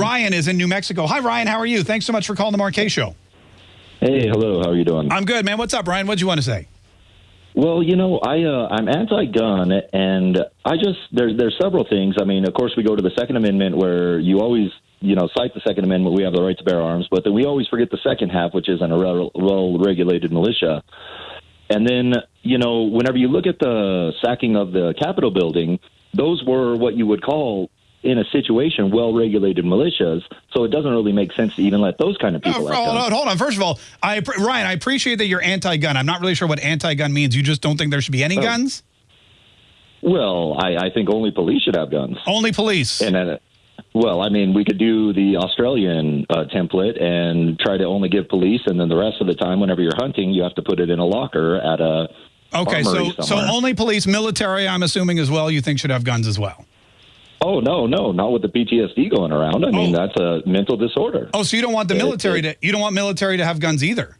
Ryan is in New Mexico. Hi, Ryan. How are you? Thanks so much for calling the Mark Show. Hey, hello. How are you doing? I'm good, man. What's up, Ryan? What do you want to say? Well, you know, I uh, I'm anti-gun, and I just there's there's several things. I mean, of course, we go to the Second Amendment, where you always you know cite the Second Amendment. We have the right to bear arms, but then we always forget the second half, which is an well-regulated militia. And then, you know, whenever you look at the sacking of the Capitol building, those were what you would call in a situation well-regulated militias. So it doesn't really make sense to even let those kind of people. No, hold on, hold on. First of all, I Ryan, I appreciate that you're anti-gun. I'm not really sure what anti-gun means. You just don't think there should be any oh. guns. Well, I, I, think only police should have guns. Only police. And uh, well, I mean, we could do the Australian uh, template and try to only give police, and then the rest of the time, whenever you're hunting, you have to put it in a locker at a. Okay, so so only police, military. I'm assuming as well. You think should have guns as well. Oh no, no, not with the PTSD going around. I mean, oh. that's a mental disorder. Oh, so you don't want the military to you don't want military to have guns either.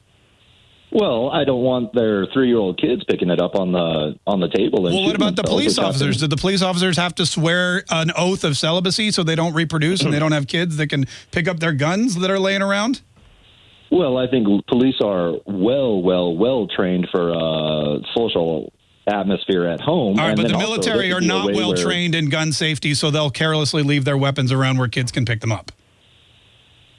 Well, I don't want their three-year-old kids picking it up on the on the table. well, what about the police officers? Did the police officers have to swear an oath of celibacy so they don't reproduce and they don't have kids that can pick up their guns that are laying around? Well, I think police are well, well, well trained for uh, social atmosphere at home. All right, but the military are not well trained in gun safety, so they'll carelessly leave their weapons around where kids can pick them up.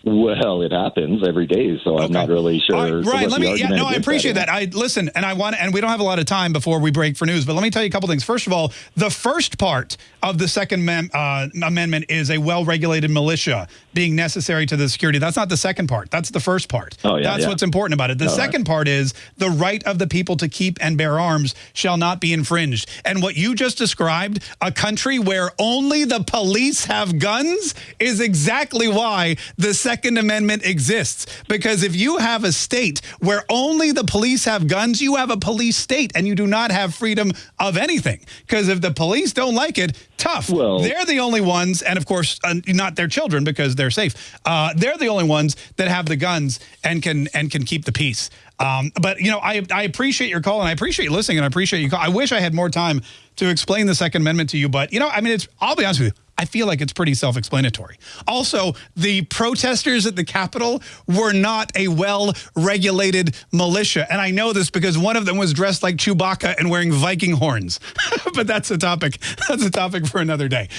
Well, it happens every day, so okay. I'm not really sure. Right, let me. Yeah, no, I appreciate that. that. I listen, and I want, and we don't have a lot of time before we break for news, but let me tell you a couple things. First of all, the first part of the Second mem uh, Amendment is a well-regulated militia being necessary to the security. That's not the second part. That's the first part. Oh yeah, That's yeah. what's important about it. The second right. part is the right of the people to keep and bear arms shall not be infringed. And what you just described, a country where only the police have guns, is exactly why the Second Amendment exists. Because if you have a state where only the police have guns, you have a police state and you do not have freedom of anything. Because if the police don't like it, tough. Well, they're the only ones, and of course, uh, not their children because they're safe. Uh, they're the only ones that have the guns and can and can keep the peace. Um, but, you know, I, I appreciate your call and I appreciate you listening and I appreciate you call. I wish I had more time to explain the Second Amendment to you, but, you know, I mean, it's, I'll be honest with you. I feel like it's pretty self-explanatory. Also, the protesters at the Capitol were not a well-regulated militia. And I know this because one of them was dressed like Chewbacca and wearing Viking horns. but that's a topic. That's a topic for another day.